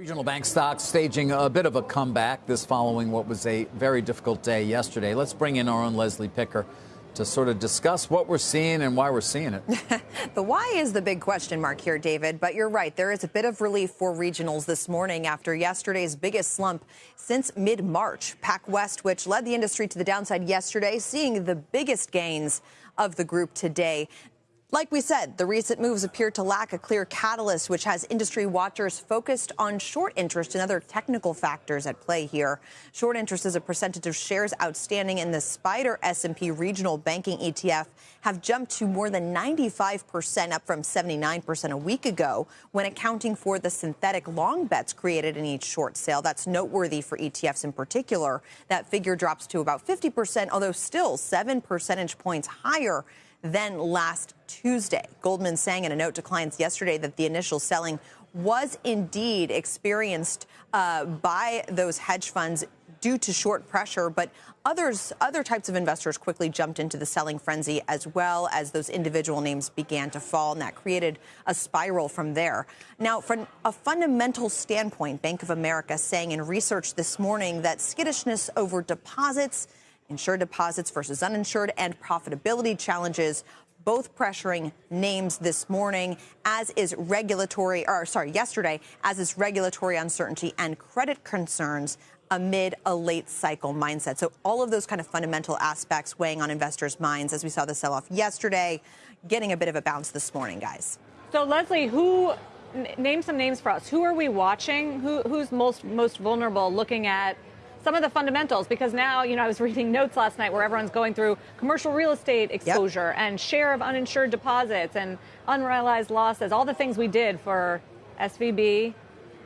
Regional bank stocks staging a bit of a comeback this following what was a very difficult day yesterday. Let's bring in our own Leslie Picker to sort of discuss what we're seeing and why we're seeing it. the why is the big question mark here, David. But you're right. There is a bit of relief for regionals this morning after yesterday's biggest slump since mid March. PacWest, which led the industry to the downside yesterday, seeing the biggest gains of the group today. Like we said, the recent moves appear to lack a clear catalyst, which has industry watchers focused on short interest and other technical factors at play here. Short interest is a percentage of shares outstanding in the Spider S&P Regional Banking ETF have jumped to more than 95%, up from 79% a week ago, when accounting for the synthetic long bets created in each short sale. That's noteworthy for ETFs in particular. That figure drops to about 50%, although still seven percentage points higher than last Tuesday. Goldman saying in a note to clients yesterday that the initial selling was indeed experienced uh, by those hedge funds due to short pressure, but others, other types of investors quickly jumped into the selling frenzy as well as those individual names began to fall, and that created a spiral from there. Now, from a fundamental standpoint, Bank of America saying in research this morning that skittishness over deposits insured deposits versus uninsured, and profitability challenges both pressuring names this morning, as is regulatory, or sorry, yesterday, as is regulatory uncertainty and credit concerns amid a late cycle mindset. So all of those kind of fundamental aspects weighing on investors' minds as we saw the sell off yesterday, getting a bit of a bounce this morning, guys. So Leslie, who name some names for us? Who are we watching? Who, who's most most vulnerable looking at some of the fundamentals because now, you know, I was reading notes last night where everyone's going through commercial real estate exposure yep. and share of uninsured deposits and unrealized losses, all the things we did for SVB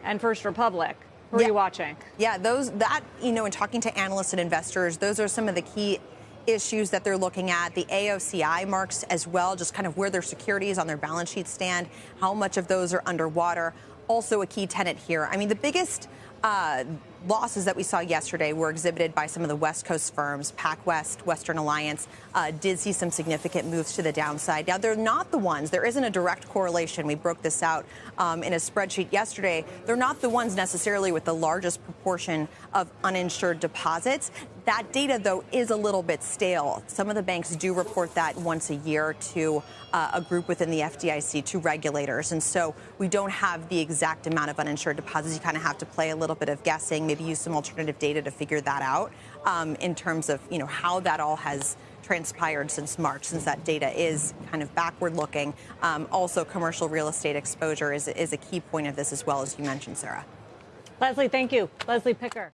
and First Republic. Who yeah. are you watching? Yeah, those that you know, in talking to analysts and investors, those are some of the key issues that they're looking at, the AOCI marks as well, just kind of where their securities on their balance sheet stand, how much of those are underwater. Also, a key tenant here. I mean, the biggest uh, losses that we saw yesterday were exhibited by some of the West Coast firms. PacWest, Western Alliance uh, did see some significant moves to the downside. Now, they're not the ones, there isn't a direct correlation. We broke this out um, in a spreadsheet yesterday. They're not the ones necessarily with the largest proportion of uninsured deposits. That data, though, is a little bit stale. Some of the banks do report that once a year to uh, a group within the FDIC, to regulators. And so we don't have the exact amount of uninsured deposits. You kind of have to play a little bit of guessing, maybe use some alternative data to figure that out um, in terms of, you know, how that all has transpired since March, since that data is kind of backward looking. Um, also, commercial real estate exposure is, is a key point of this as well, as you mentioned, Sarah. Leslie, thank you. Leslie Picker.